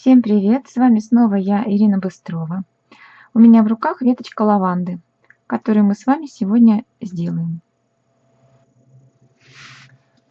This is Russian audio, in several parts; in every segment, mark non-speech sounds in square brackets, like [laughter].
Всем привет! С вами снова я, Ирина Быстрова. У меня в руках веточка лаванды, которую мы с вами сегодня сделаем.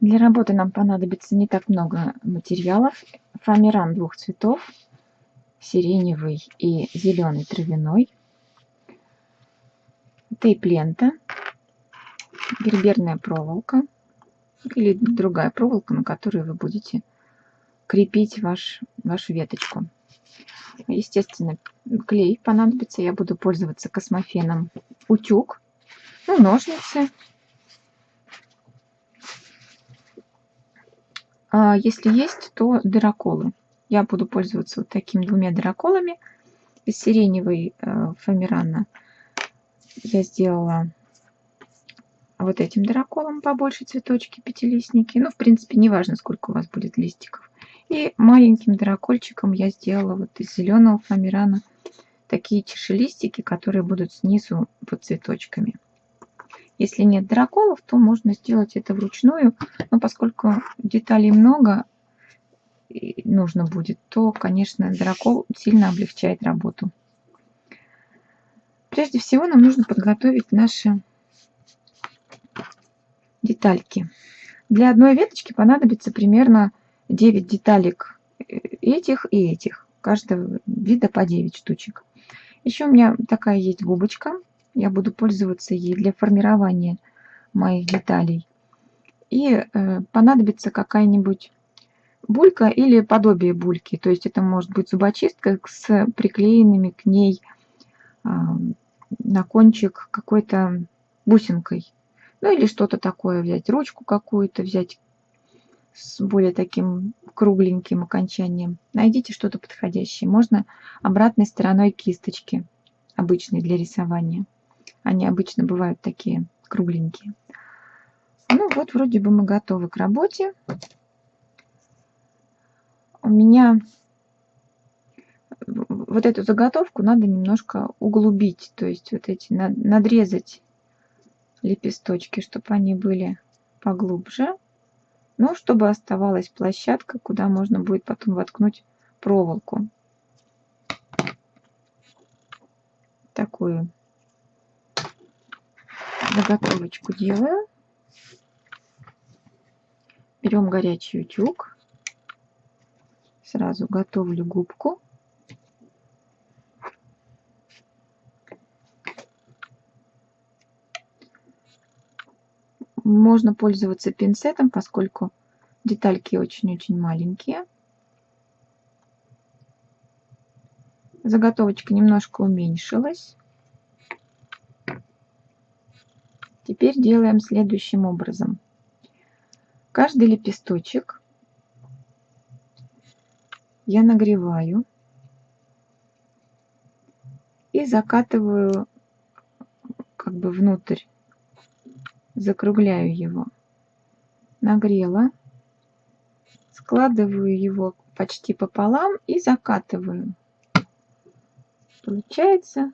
Для работы нам понадобится не так много материалов. Фоамиран двух цветов, сиреневый и зеленый травяной, тейп-лента, герберная проволока или другая проволока, на которой вы будете крепить ваш, вашу веточку. Естественно, клей понадобится. Я буду пользоваться космофеном утюг, ну, ножницы. А если есть, то дыроколы. Я буду пользоваться вот такими двумя дыроколами. Из сиреневой э, фоамирана я сделала вот этим дыроколом побольше цветочки, пятилистники. Ну, в принципе, не важно, сколько у вас будет листиков. И маленьким дракольчиком я сделала вот из зеленого фоамирана такие чешелистики, которые будут снизу под цветочками. Если нет драколов, то можно сделать это вручную, но поскольку деталей много нужно будет, то, конечно, дракол сильно облегчает работу. Прежде всего нам нужно подготовить наши детальки. Для одной веточки понадобится примерно 9 деталек э, этих и этих. Каждого вида по 9 штучек. Еще у меня такая есть губочка. Я буду пользоваться ей для формирования моих деталей. И э, понадобится какая-нибудь булька или подобие бульки. То есть это может быть зубочистка с приклеенными к ней э, на кончик какой-то бусинкой. Ну или что-то такое взять, ручку какую-то взять с более таким кругленьким окончанием. Найдите что-то подходящее. Можно обратной стороной кисточки, обычной для рисования. Они обычно бывают такие кругленькие. Ну вот, вроде бы мы готовы к работе. У меня вот эту заготовку надо немножко углубить, то есть вот эти надрезать лепесточки, чтобы они были поглубже. Ну, чтобы оставалась площадка, куда можно будет потом воткнуть проволоку. Такую заготовочку делаю. Берем горячий утюг. Сразу готовлю губку. Можно пользоваться пинцетом, поскольку детальки очень-очень маленькие. Заготовочка немножко уменьшилась. Теперь делаем следующим образом. Каждый лепесточек я нагреваю и закатываю как бы внутрь закругляю его. Нагрела. Складываю его почти пополам и закатываю. Получается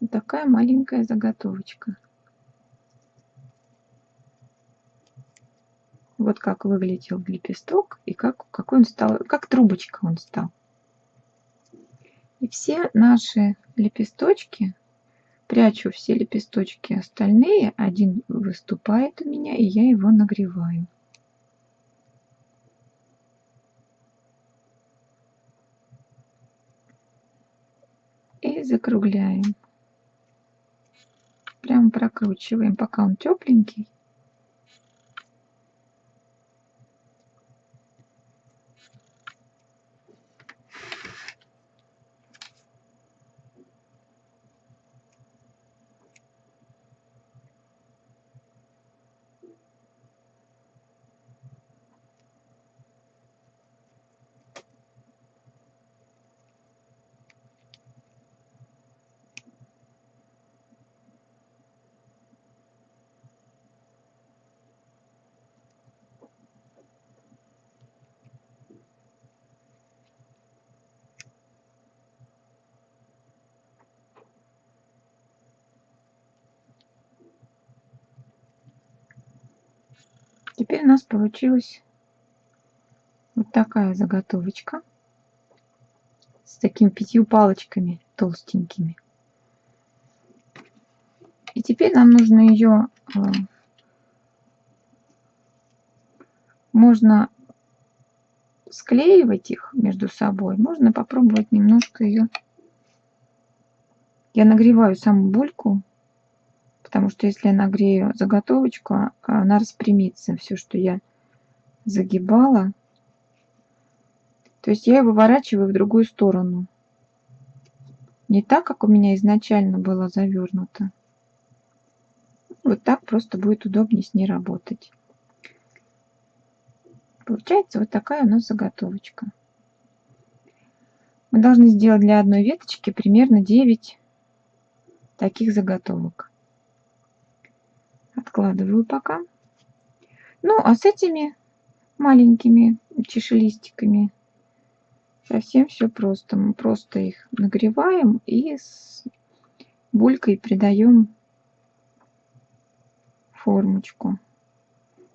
вот такая маленькая заготовочка. Вот как выглядел лепесток и как, какой он стал, как трубочка он стал. И все наши лепесточки Прячу все лепесточки остальные. Один выступает у меня, и я его нагреваю. И закругляем. Прям прокручиваем, пока он тепленький. Теперь у нас получилась вот такая заготовочка. такими пятью палочками толстенькими. И теперь нам нужно ее, э, можно склеивать их между собой, можно попробовать немножко ее. Я нагреваю саму бульку, потому что если я нагрею заготовочку, она распрямится, все, что я загибала. То есть я ее выворачиваю в другую сторону. Не так, как у меня изначально было завернуто. Вот так просто будет удобнее с ней работать. Получается вот такая у нас заготовочка. Мы должны сделать для одной веточки примерно 9 таких заготовок. Откладываю пока. Ну, а с этими маленькими чешелистиками совсем все просто. Мы просто их нагреваем и с булькой придаем формочку.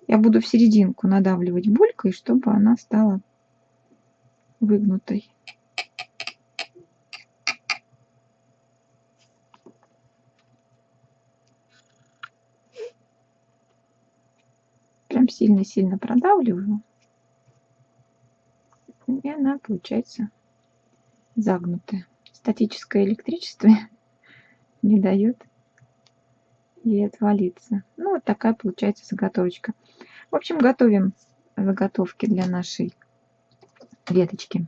Я буду в серединку надавливать булькой, чтобы она стала выгнутой. Прям сильно-сильно продавливаю. И она получается загнутая. Статическое электричество [laughs] не дает ей отвалиться. Ну, вот такая получается заготовочка. В общем, готовим заготовки для нашей веточки.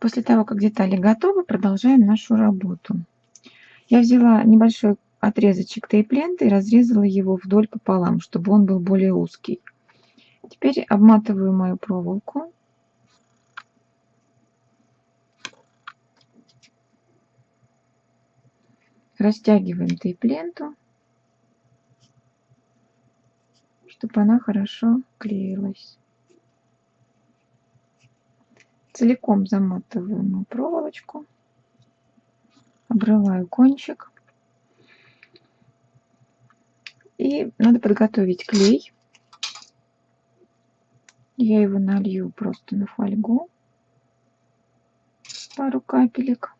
После того, как детали готовы, продолжаем нашу работу. Я взяла небольшой отрезочек тейп-ленты и разрезала его вдоль пополам, чтобы он был более узкий. Теперь обматываю мою проволоку растягиваем тейп-ленту, чтобы она хорошо клеилась. Целиком заматываем проволочку, обрываю кончик. И надо подготовить клей. Я его налью просто на фольгу. Пару капелек.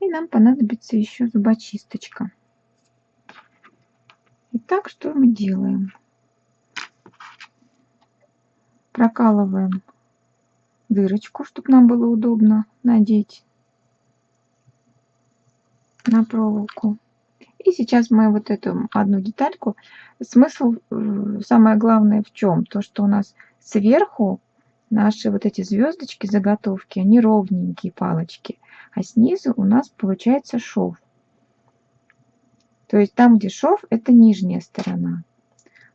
нам понадобится еще зубочисточка. Итак, что мы делаем? Прокалываем дырочку, чтобы нам было удобно надеть на проволоку. И сейчас мы вот эту одну детальку. Смысл, э, самое главное в чем? То, что у нас сверху наши вот эти звездочки, заготовки, они ровненькие палочки а снизу у нас получается шов. То есть там, где шов, это нижняя сторона,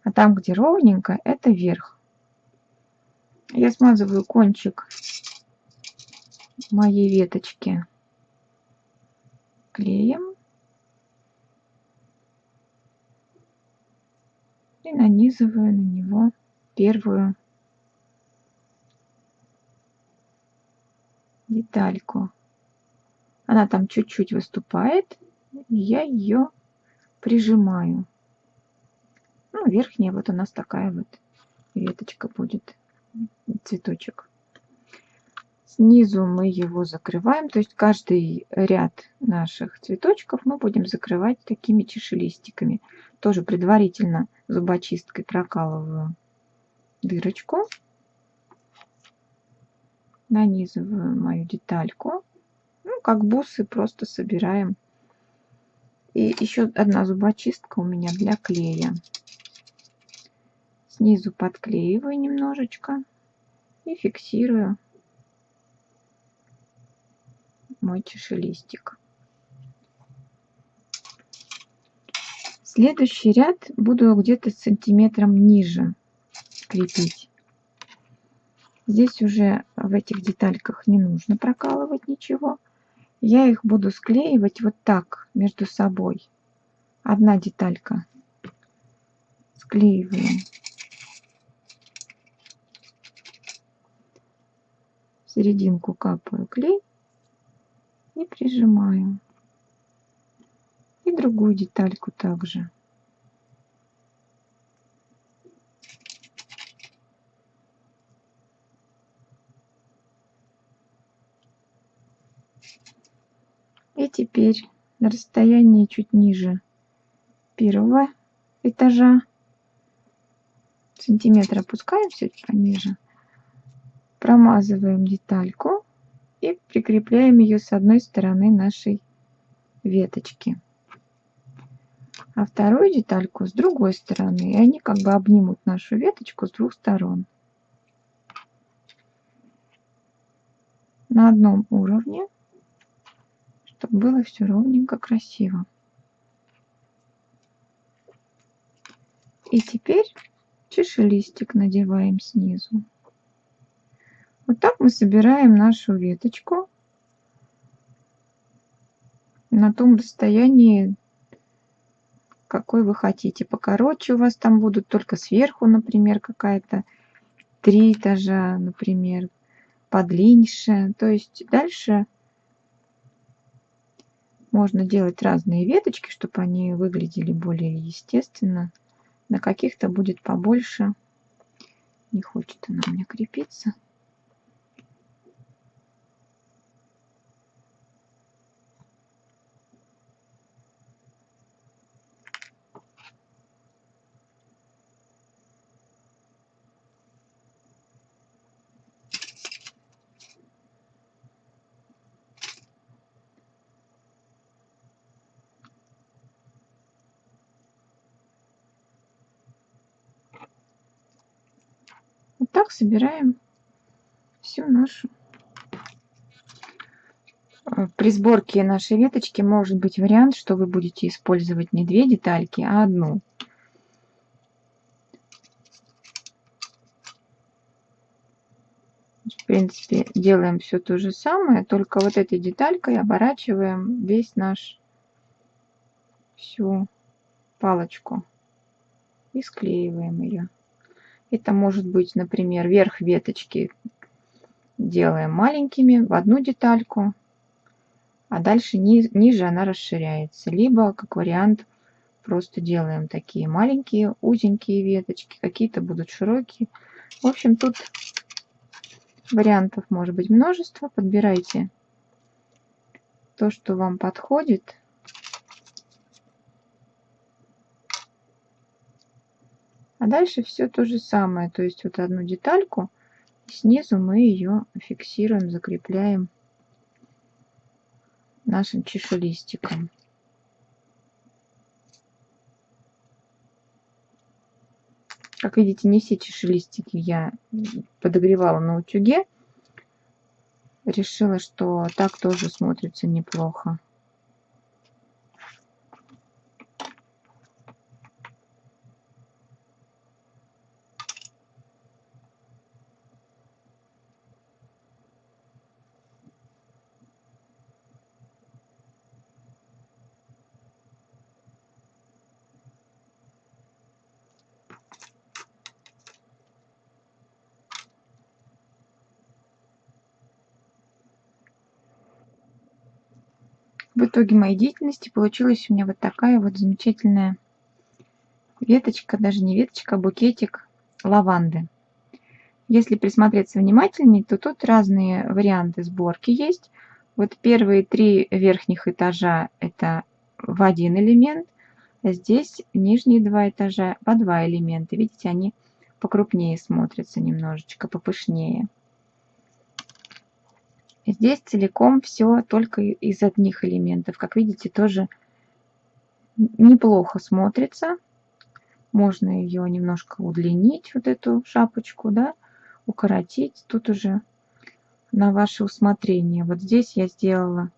а там, где ровненько, это верх. Я смазываю кончик моей веточки клеем и нанизываю на него первую детальку. Она там чуть-чуть выступает. Я ее прижимаю. Ну, верхняя вот у нас такая вот веточка будет, цветочек. Снизу мы его закрываем, то есть каждый ряд наших цветочков мы будем закрывать такими чешелистиками. Тоже предварительно зубочисткой прокалываю дырочку, нанизываю мою детальку ну, как бусы просто собираем. И еще одна зубочистка у меня для клея. Снизу подклеиваю немножечко и фиксирую мой чешелистик. Следующий ряд буду где-то сантиметром ниже крепить. Здесь уже в этих детальках не нужно прокалывать ничего. Я их буду склеивать вот так между собой. Одна деталька. Склеиваем. серединку капаю клей и прижимаю. И другую детальку также. И теперь на расстоянии чуть ниже первого этажа сантиметра опускаемся пониже промазываем детальку и прикрепляем ее с одной стороны нашей веточки. А вторую детальку с другой стороны. И они как бы обнимут нашу веточку с двух сторон. На одном уровне, чтобы было все ровненько красиво. И теперь чешелистик надеваем снизу. Вот так мы собираем нашу веточку на том расстоянии, какой вы хотите. Покороче у вас там будут только сверху, например, какая-то три этажа, например, подлиннее. То есть дальше можно делать разные веточки, чтобы они выглядели более естественно. На каких-то будет побольше. Не хочет она меня крепиться. Вот так собираем всю нашу. Э, при сборке нашей веточки может быть вариант, что вы будете использовать не две детальки, а одну. В принципе, делаем все то же самое, только вот этой деталькой оборачиваем весь наш всю палочку и склеиваем ее. Это может быть, например, верх веточки делаем маленькими в одну детальку, а дальше ни, ниже она расширяется. Либо, как вариант, просто делаем такие маленькие, узенькие веточки, какие-то будут широкие. В общем, тут вариантов может быть множество. Подбирайте то, что вам подходит. Дальше все то же самое. То есть вот одну детальку, снизу мы ее фиксируем, закрепляем нашим чешелистиком. Как видите, не все чешелистики я подогревала на утюге. Решила, что так тоже смотрится неплохо. В итоге моей деятельности получилась у меня вот такая вот замечательная веточка, даже не веточка, а букетик лаванды. Если присмотреться внимательнее, то тут разные варианты сборки есть. Вот первые три верхних этажа это в один элемент, а здесь нижние два этажа по два элемента. Видите, они покрупнее смотрятся немножечко, попышнее. Здесь целиком все только из одних элементов. Как видите, тоже неплохо смотрится. Можно ее немножко удлинить, вот эту шапочку, да, укоротить. Тут уже на ваше усмотрение. Вот здесь я сделала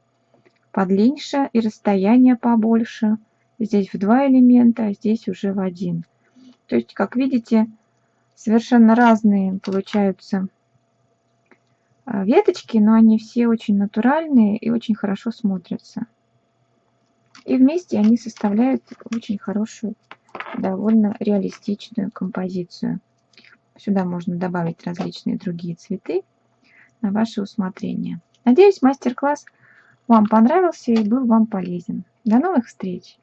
подлиннее и расстояние побольше. Здесь в два элемента, а здесь уже в один. То есть, как видите, совершенно разные получаются веточки, но они все очень натуральные и очень хорошо смотрятся. И вместе они составляют очень хорошую, довольно реалистичную композицию. Сюда можно добавить различные другие цветы на ваше усмотрение. Надеюсь, мастер-класс вам понравился и был вам полезен. До новых встреч!